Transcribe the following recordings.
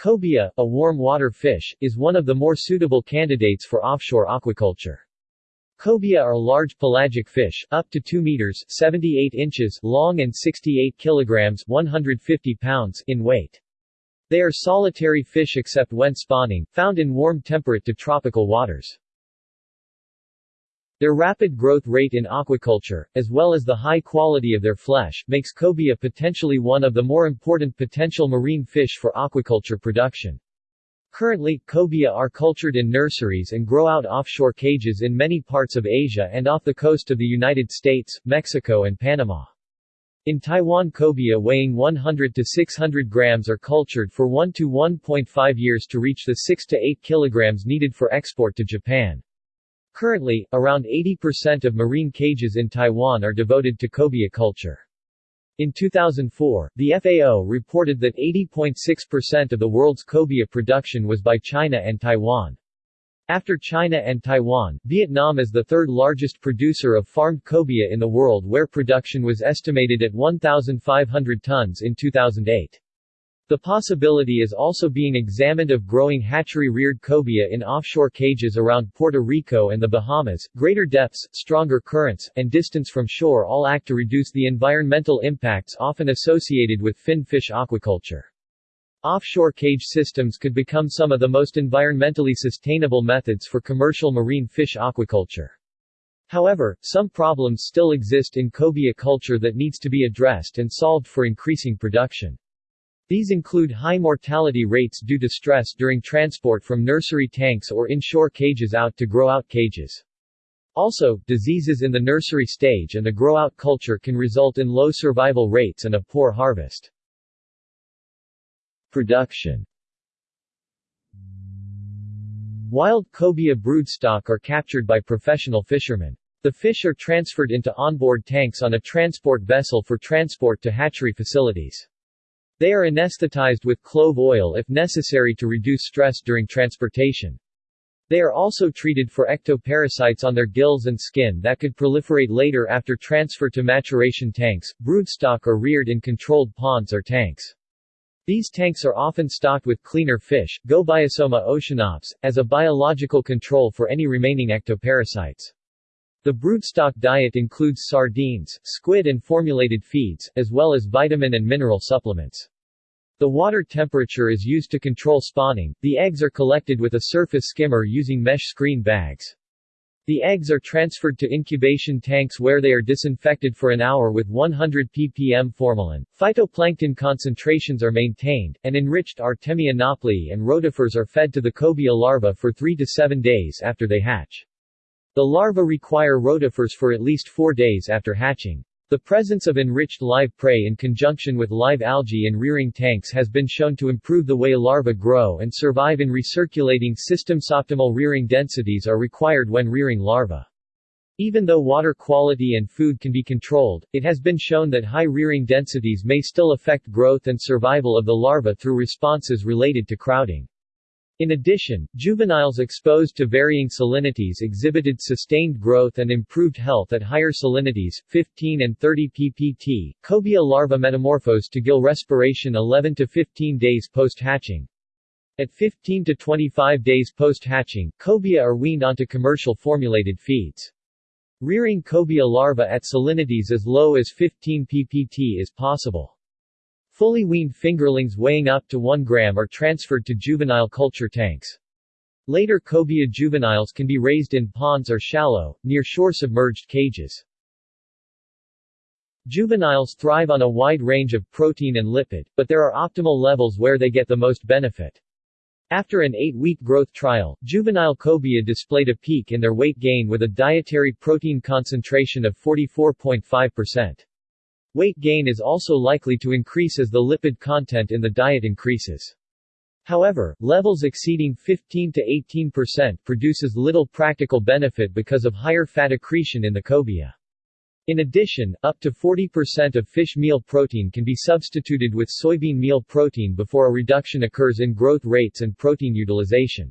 Cobia, a warm water fish, is one of the more suitable candidates for offshore aquaculture. Cobia are large pelagic fish, up to 2 meters 78 inches long and 68 kilograms 150 pounds in weight. They are solitary fish except when spawning, found in warm temperate to tropical waters. Their rapid growth rate in aquaculture, as well as the high quality of their flesh, makes cobia potentially one of the more important potential marine fish for aquaculture production. Currently, cobia are cultured in nurseries and grow out offshore cages in many parts of Asia and off the coast of the United States, Mexico and Panama. In Taiwan cobia weighing 100 to 600 grams are cultured for 1 to 1.5 years to reach the 6 to 8 kilograms needed for export to Japan. Currently, around 80% of marine cages in Taiwan are devoted to cobia culture. In 2004, the FAO reported that 80.6% of the world's cobia production was by China and Taiwan. After China and Taiwan, Vietnam is the third largest producer of farmed cobia in the world where production was estimated at 1,500 tons in 2008. The possibility is also being examined of growing hatchery-reared cobia in offshore cages around Puerto Rico and the Bahamas. Greater depths, stronger currents, and distance from shore all act to reduce the environmental impacts often associated with fin fish aquaculture. Offshore cage systems could become some of the most environmentally sustainable methods for commercial marine fish aquaculture. However, some problems still exist in cobia culture that needs to be addressed and solved for increasing production. These include high mortality rates due to stress during transport from nursery tanks or inshore cages out to grow-out cages. Also, diseases in the nursery stage and the grow-out culture can result in low survival rates and a poor harvest. Production Wild cobia broodstock are captured by professional fishermen. The fish are transferred into onboard tanks on a transport vessel for transport to hatchery facilities. They are anesthetized with clove oil if necessary to reduce stress during transportation. They are also treated for ectoparasites on their gills and skin that could proliferate later after transfer to maturation tanks. Broodstock are reared in controlled ponds or tanks. These tanks are often stocked with cleaner fish, Gobiosoma oceanops, as a biological control for any remaining ectoparasites. The broodstock diet includes sardines, squid and formulated feeds, as well as vitamin and mineral supplements. The water temperature is used to control spawning. The eggs are collected with a surface skimmer using mesh screen bags. The eggs are transferred to incubation tanks where they are disinfected for an hour with 100 ppm formalin. Phytoplankton concentrations are maintained, and enriched Artemia nauplii and rotifers are fed to the cobia larvae for 3 to 7 days after they hatch. The larvae require rotifers for at least four days after hatching. The presence of enriched live prey in conjunction with live algae in rearing tanks has been shown to improve the way larvae grow and survive in recirculating systems. Optimal rearing densities are required when rearing larvae. Even though water quality and food can be controlled, it has been shown that high rearing densities may still affect growth and survival of the larvae through responses related to crowding. In addition, juveniles exposed to varying salinities exhibited sustained growth and improved health at higher salinities, 15 and 30 ppt. Cobia larvae metamorphose to gill respiration 11 to 15 days post-hatching. At 15 to 25 days post-hatching, cobia are weaned onto commercial formulated feeds. Rearing cobia larvae at salinities as low as 15 ppt is possible. Fully weaned fingerlings weighing up to 1 gram are transferred to juvenile culture tanks. Later cobia juveniles can be raised in ponds or shallow, near-shore submerged cages. Juveniles thrive on a wide range of protein and lipid, but there are optimal levels where they get the most benefit. After an 8-week growth trial, juvenile cobia displayed a peak in their weight gain with a dietary protein concentration of 44.5%. Weight gain is also likely to increase as the lipid content in the diet increases. However, levels exceeding 15 to 18% produces little practical benefit because of higher fat accretion in the cobia. In addition, up to 40% of fish meal protein can be substituted with soybean meal protein before a reduction occurs in growth rates and protein utilization.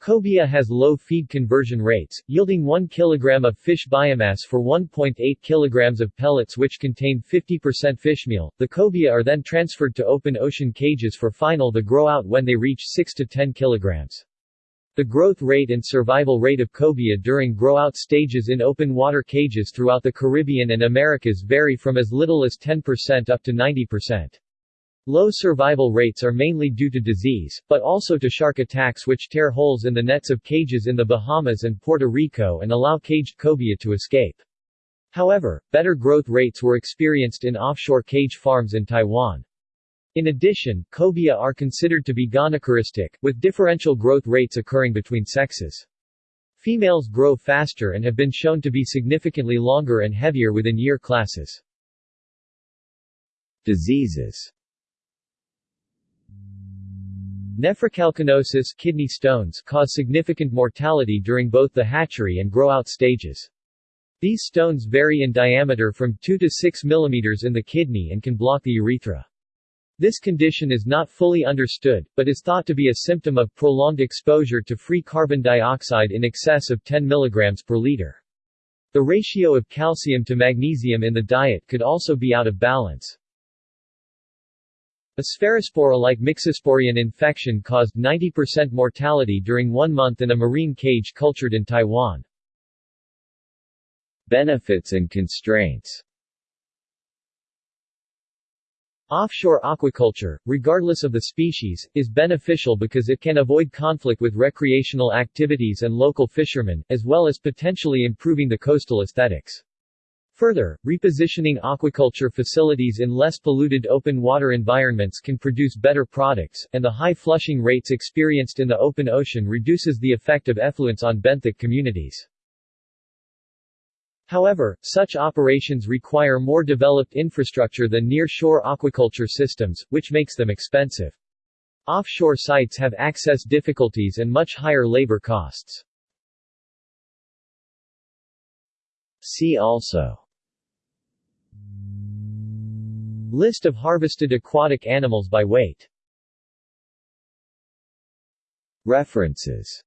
Cobia has low feed conversion rates, yielding 1 kg of fish biomass for 1.8 kg of pellets which contain 50% fishmeal. The cobia are then transferred to open ocean cages for final the grow out when they reach 6 to 10 kg. The growth rate and survival rate of cobia during grow-out stages in open water cages throughout the Caribbean and Americas vary from as little as 10% up to 90%. Low survival rates are mainly due to disease, but also to shark attacks which tear holes in the nets of cages in the Bahamas and Puerto Rico and allow caged cobia to escape. However, better growth rates were experienced in offshore cage farms in Taiwan. In addition, cobia are considered to be gonochoristic, with differential growth rates occurring between sexes. Females grow faster and have been shown to be significantly longer and heavier within year classes. Diseases Nephrocalcinosis kidney stones cause significant mortality during both the hatchery and grow-out stages. These stones vary in diameter from 2 to 6 mm in the kidney and can block the urethra. This condition is not fully understood, but is thought to be a symptom of prolonged exposure to free carbon dioxide in excess of 10 mg per liter. The ratio of calcium to magnesium in the diet could also be out of balance. A Sphaerospora-like Myxosporian infection caused 90% mortality during one month in a marine cage cultured in Taiwan. Benefits and constraints Offshore aquaculture, regardless of the species, is beneficial because it can avoid conflict with recreational activities and local fishermen, as well as potentially improving the coastal aesthetics. Further, repositioning aquaculture facilities in less polluted open water environments can produce better products, and the high flushing rates experienced in the open ocean reduces the effect of effluents on benthic communities. However, such operations require more developed infrastructure than near-shore aquaculture systems, which makes them expensive. Offshore sites have access difficulties and much higher labor costs. See also List of harvested aquatic animals by weight. References